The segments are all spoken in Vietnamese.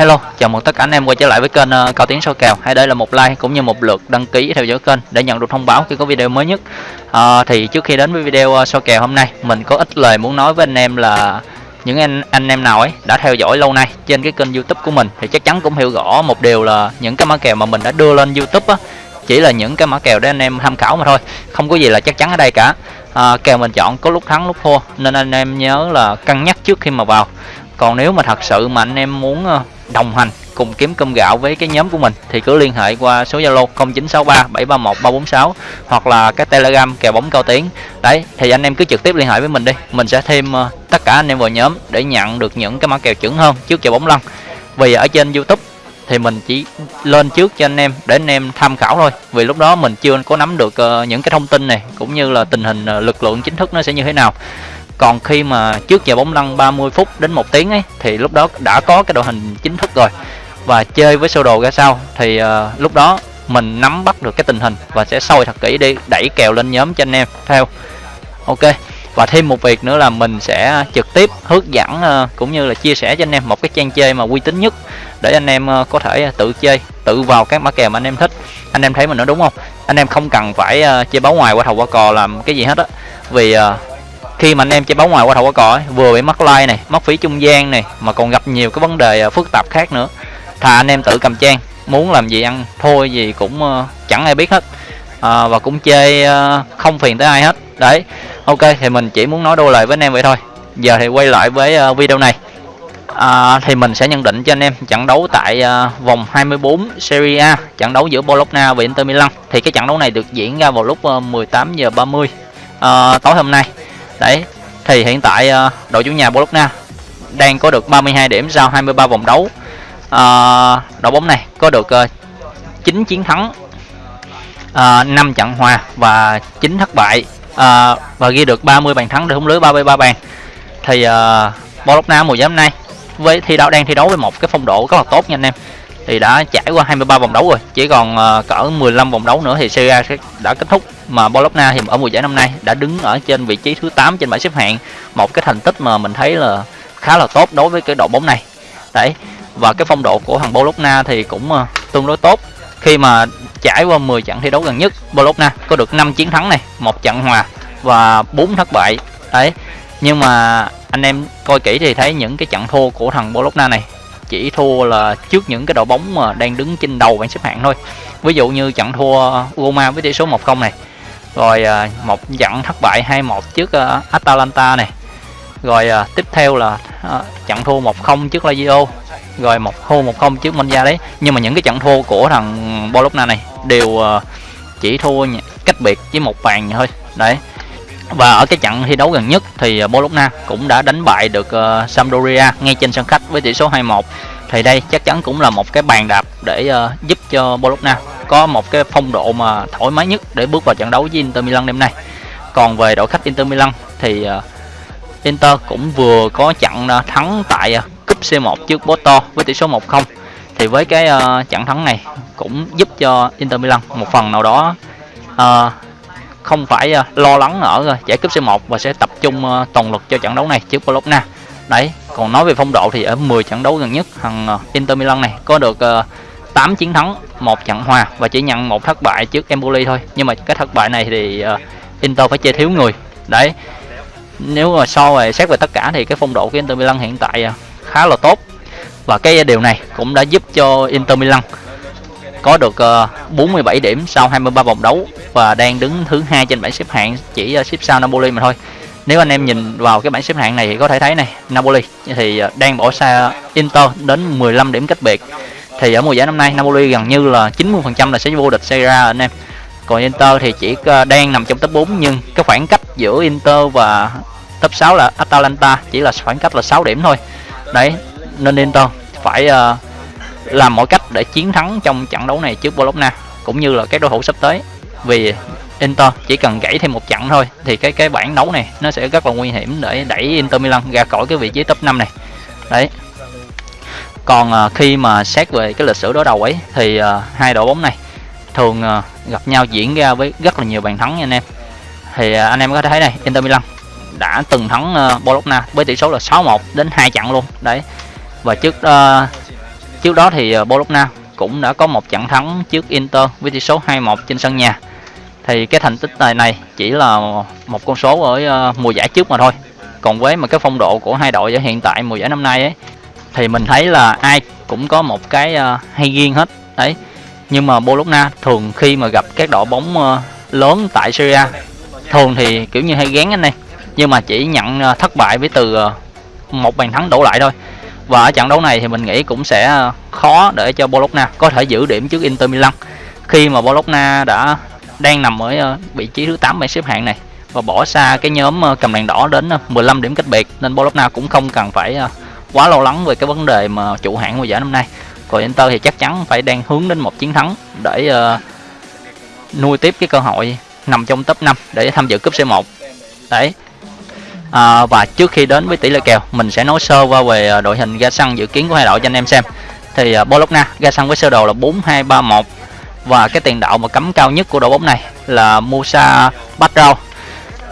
Hello, chào mừng tất cả anh em quay trở lại với kênh uh, Cao Tiến Soi Kèo. Hãy để là một like cũng như một lượt đăng ký theo dõi kênh để nhận được thông báo khi có video mới nhất. Uh, thì trước khi đến với video uh, soi kèo hôm nay, mình có ít lời muốn nói với anh em là những anh anh em nào ấy đã theo dõi lâu nay trên cái kênh YouTube của mình thì chắc chắn cũng hiểu rõ một điều là những cái mã kèo mà mình đã đưa lên YouTube á chỉ là những cái mã kèo để anh em tham khảo mà thôi, không có gì là chắc chắn ở đây cả. À, kèo mình chọn có lúc thắng lúc thua nên anh em nhớ là cân nhắc trước khi mà vào còn nếu mà thật sự mà anh em muốn đồng hành cùng kiếm cơm gạo với cái nhóm của mình thì cứ liên hệ qua số Zalo 0963 731 346 hoặc là cái Telegram kèo bóng cao tiếng Đấy thì anh em cứ trực tiếp liên hệ với mình đi. Mình sẽ thêm uh, tất cả anh em vào nhóm để nhận được những cái mã kèo chuẩn hơn trước kèo bóng lăn. Vì ở trên YouTube thì mình chỉ lên trước cho anh em để anh em tham khảo thôi. Vì lúc đó mình chưa có nắm được uh, những cái thông tin này cũng như là tình hình uh, lực lượng chính thức nó sẽ như thế nào còn khi mà trước giờ bóng lăn 30 phút đến một tiếng ấy thì lúc đó đã có cái đội hình chính thức rồi. Và chơi với sơ đồ ra sao thì uh, lúc đó mình nắm bắt được cái tình hình và sẽ soi thật kỹ đi đẩy kèo lên nhóm cho anh em theo. Ok và thêm một việc nữa là mình sẽ trực tiếp hướng dẫn uh, cũng như là chia sẻ cho anh em một cái trang chơi mà uy tín nhất để anh em uh, có thể tự chơi tự vào các mã kèo mà anh em thích. Anh em thấy mình nói đúng không? Anh em không cần phải uh, chơi báo ngoài qua thầu qua cò làm cái gì hết á. Vì uh, khi mà anh em chơi bóng ngoài qua thầu qua cỏ ấy, vừa bị mất like này mất phí trung gian này mà còn gặp nhiều cái vấn đề à, phức tạp khác nữa. Thà anh em tự cầm trang muốn làm gì ăn thôi gì cũng uh, chẳng ai biết hết. À, và cũng chơi uh, không phiền tới ai hết. Đấy ok thì mình chỉ muốn nói đôi lời với anh em vậy thôi. Giờ thì quay lại với uh, video này. À, thì mình sẽ nhận định cho anh em trận đấu tại uh, vòng 24 Serie A trận đấu giữa Bologna và Inter Milan. Thì cái trận đấu này được diễn ra vào lúc uh, 18 giờ 30 uh, tối hôm nay đấy thì hiện tại uh, đội chủ nhà Bologna đang có được 32 điểm sau 23 vòng đấu. Uh, đội bóng này có được ờ, uh, 9 chiến thắng uh, 5 trận hòa và 9 thất bại uh, và ghi được 30 bàn thắng để hung lưới 33 bàn. Thì uh, Bologna mùa giải năm nay với thi đấu đang thi đấu với một cái phong độ rất là tốt nha anh em thì đã trải qua 23 vòng đấu rồi chỉ còn uh, cỡ 15 vòng đấu nữa thì Serie A sẽ đã kết thúc. Mà Bologna thì ở mùa giải năm nay đã đứng ở trên vị trí thứ 8 trên bảng xếp hạng. Một cái thành tích mà mình thấy là khá là tốt đối với cái đội bóng này. Đấy và cái phong độ của thằng Bologna thì cũng uh, tương đối tốt. Khi mà trải qua 10 trận thi đấu gần nhất Bologna có được 5 chiến thắng này một trận hòa và 4 thất bại. Đấy nhưng mà anh em coi kỹ thì thấy những cái trận thua của thằng Bologna này chỉ thua là trước những cái đội bóng mà đang đứng trên đầu bảng xếp hạng thôi. Ví dụ như trận thua Roma với tỷ số 1-0 này, rồi à, một trận thất bại 2-1 trước à, Atalanta này, rồi à, tiếp theo là trận thua 1-0 trước Lazio, rồi một, thua 1-0 trước Monza đấy nhưng mà những cái trận thua của thằng Bologna này đều chỉ thua cách biệt với một bàn thôi. Đấy và ở cái trận thi đấu gần nhất thì à, Bologna cũng đã đánh bại được uh, Sampdoria ngay trên sân khách với tỷ số 2-1 thì đây chắc chắn cũng là một cái bàn đạp để uh, giúp cho Bologna có một cái phong độ mà thoải mái nhất để bước vào trận đấu với Inter Milan đêm nay. Còn về đội khách Inter Milan thì uh, Inter cũng vừa có trận uh, thắng tại uh, cúp C1 trước Porto với tỷ số 1-0 thì với cái uh, trận thắng này cũng giúp cho Inter Milan một phần nào đó uh, không phải ờ, lo lắng ở ờ, giải cúp C1 và sẽ tập trung ờ, toàn lực cho trận đấu này trước Bologna. Đấy, còn nói về phong độ thì ở 10 trận đấu gần nhất, thằng Inter Milan này có được 8 chiến thắng, một trận hòa và chỉ nhận một thất bại trước Empoli thôi. Nhưng mà cái thất bại này thì Inter phải chơi thiếu người. Đấy, nếu mà so về xét về tất cả thì cái phong độ của Inter Milan hiện tại khá là tốt. Và cái điều này cũng đã giúp cho Inter Milan có được 47 điểm sau 23 vòng đấu và đang đứng thứ hai trên bảng xếp hạng chỉ à, xếp sau Napoli mà thôi. Nếu anh em nhìn vào cái bảng xếp hạng này thì có thể thấy này Napoli thì à, đang bỏ xa Inter đến 15 điểm cách biệt. Thì ở mùa giải năm nay Napoli gần như là 90% là sẽ vô địch Serie A anh em. Còn Inter thì chỉ à, đang nằm trong top 4 nhưng cái khoảng cách giữa Inter và top 6 là Atalanta chỉ là khoảng cách là 6 điểm thôi. Đấy nên Inter phải uh, làm mọi cách để chiến thắng trong trận đấu này trước Bologna cũng như là các đối thủ sắp tới vì Inter chỉ cần gãy thêm một trận thôi thì cái cái bảng đấu này nó sẽ rất là nguy hiểm để đẩy Inter Milan ra khỏi cái vị trí top 5 này. Đấy. Còn uh, khi mà xét về cái lịch sử đối đầu ấy thì uh, hai đội bóng này thường uh, gặp nhau diễn ra với rất là nhiều bàn thắng nha anh em. Thì uh, anh em có thể thấy này Inter Milan đã từng thắng uh, Bologna với tỷ số là 6-1 đến hai trận luôn. Đấy. Và trước uh, trước đó thì uh, Bologna cũng đã có một trận thắng trước Inter với tỷ số 2-1 trên sân nhà thì cái thành tích này này chỉ là một con số ở ờ, mùa giải trước mà thôi. Còn với mà cái phong độ của hai đội ở hiện tại mùa giải năm nay ấy, thì mình thấy là ai cũng có một cái ờ, hay riêng hết. Đấy. Nhưng mà Bologna thường khi mà gặp các đội bóng ờ, lớn tại Syria thường thì, kiểu như, hay gán anh này. Nhưng mà chỉ nhận thất bại với từ một bàn thắng đổ lại thôi. Và ở trận đấu này thì mình nghĩ cũng sẽ khó để cho Bologna có thể giữ điểm trước Inter Milan. Khi mà Bologna đã đang nằm ở ờ, vị trí thứ 8 bảng xếp hạng này và bỏ xa cái nhóm ờ, cầm đèn đỏ đến ờ, 15 điểm cách biệt. Nên Bologna cũng không cần phải quá lo lắng về cái vấn đề mà chủ hạng mùa giải năm nay. Còn Inter thì chắc chắn phải đang hướng đến một chiến thắng để uh, nuôi tiếp cái cơ hội nằm trong top 5 để tham dự cúp C1 đấy. À, và trước khi đến với tỷ lệ kèo mình sẽ nói sơ qua về đội hình ga xăng dự kiến của hai đội cho anh em xem. Thì uh, Bologna ga xăng với sơ đồ là 4231 và cái tiền đạo mà cấm cao nhất của đội bóng này là Musa Badrau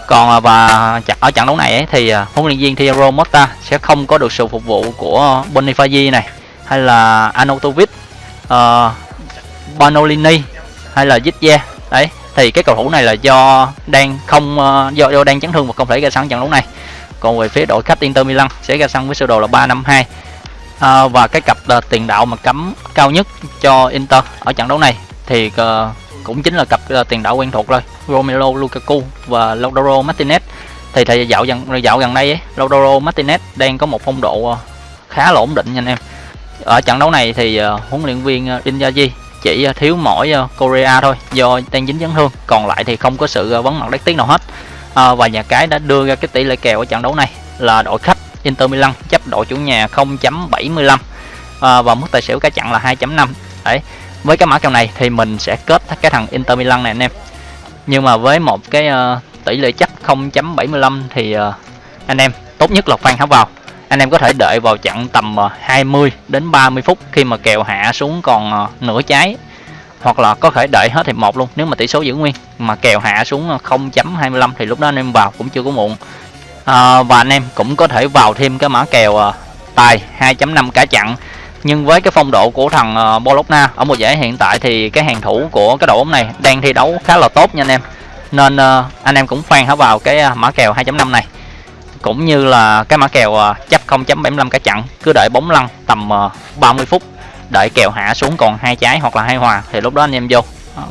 còn à, và ở trận đấu này ấy, thì à, huấn luyện viên Thiago Motta sẽ không có được sự phục vụ của Bonifaci này hay là Anotovic uh, ờ, Banolini hay là Zidze đấy thì cái cầu thủ này là do đang không uh, do do đang chấn thương và không thể ra sân trận đấu này. Còn về phía đội khách Inter Milan sẽ ra sân với sơ đồ là 352 à, ờ, và cái cặp là tiền đạo mà cấm cao nhất cho Inter ở trận đấu này thì uh, cũng chính là cặp uh, tiền đạo quen thuộc rồi Romelu Lukaku và Lautaro Martinez. Thì thời dạo gần dạo gần đây ấy, Lautaro Martinez đang có một phong độ uh, khá là ổn định nha anh em. Ở trận đấu này thì uh, huấn luyện viên uh, Inzaghi chỉ uh, thiếu mỗi uh, Korea thôi do đang dính chấn thương. Còn lại thì không có sự uh, vấn mặt đáng tiếc nào hết. Uh, và nhà cái đã đưa ra cái tỷ lệ kèo ở trận đấu này là đội khách Inter Milan chấp đội chủ nhà 0.75 uh, và mức tài xỉu cả trận là 2.5 đấy với cái mã kèo này thì mình sẽ kết cái thằng Inter Milan này anh em. Nhưng mà với một cái uh, tỷ lệ chấp 0.75 thì uh, anh em tốt nhất là khoan háo vào. Anh em có thể đợi vào chặn tầm ờ, 20 đến 30 phút khi mà kèo hạ xuống còn uh, nửa trái. Hoặc là có thể đợi hết hiệp một luôn nếu mà tỷ số giữ nguyên. Mà kèo hạ xuống 0.25 thì lúc đó anh em vào cũng chưa có muộn. À, và anh em cũng có thể vào thêm cái mã kèo tài 2.5 cả chặn nhưng với cái phong độ của thằng ờ, Bologna ở mùa giải hiện tại thì cái hàng thủ của cái đội bóng này đang thi đấu khá là tốt nha anh em. Nên ờ, anh em cũng khoan hả vào cái ờ, mã kèo 2.5 này. Cũng như là cái mã kèo chấp 0.75 cả chặn, cứ đợi bóng lăn tầm 30 phút đợi kèo hạ xuống còn hai trái hoặc là hai hòa thì lúc đó anh em vô.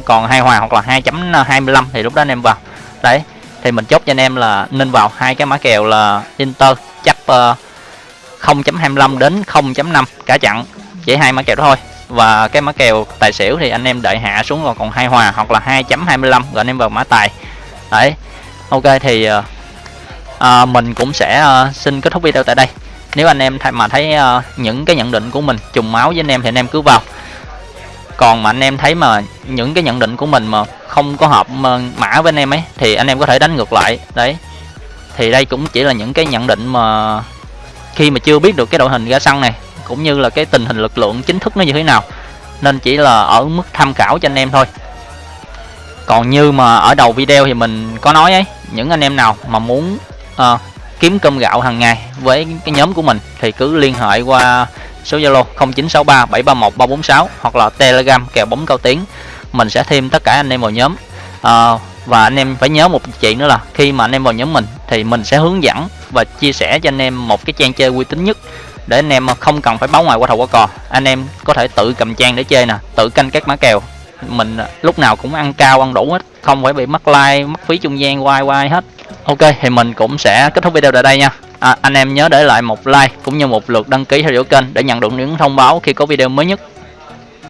Còn hai hòa hoặc là 2.25 thì lúc đó anh em vào. Đấy, thì mình chốt cho anh em là nên vào hai cái mã kèo là Inter chấp 0.25 đến 0.5 cả chặn chỉ hai mã kèo đó thôi. Và cái mã kèo tài xỉu thì anh em đợi hạ xuống còn còn hai hòa hoặc là 2.25 rồi anh em vào mã tài. Đấy ok thì uh, à, mình cũng sẽ uh, xin kết thúc video tại đây. Nếu anh em mà thấy uh, những cái nhận định của mình trùng máu với anh em thì anh em cứ vào. Còn mà anh em thấy mà những cái nhận định của mình mà không có hợp mã với anh em ấy thì anh em có thể đánh ngược lại. Đấy thì đây cũng chỉ là những cái nhận định mà khi mà chưa biết được cái đội hình ra sân này cũng như là cái tình hình lực lượng chính thức nó như thế nào nên chỉ là ở mức tham khảo cho anh em thôi. Còn như mà ở đầu video thì mình có nói ấy những anh em nào mà muốn uh, kiếm cơm gạo hàng ngày với cái nhóm của mình thì cứ liên hệ qua số Zalo 0963 731 346 hoặc là Telegram kèo bóng cao tiếng. Mình sẽ thêm tất cả anh em vào nhóm. Uh, và anh em phải nhớ một chuyện nữa là khi mà anh em vào nhóm mình thì mình sẽ hướng dẫn và chia sẻ cho anh em một cái trang chơi uy tín nhất để anh em không cần phải báo ngoài qua thầu qua cò. Anh em có thể tự cầm trang để chơi nè tự canh các mã kèo. Mình à, lúc nào cũng ăn cao ăn đủ hết không phải bị mất like mất phí trung gian quay quay hết. Ok thì mình cũng sẽ kết thúc video tại đây nha. À, anh em nhớ để lại một like cũng như một lượt đăng ký theo dõi kênh để nhận được những thông báo khi có video mới nhất.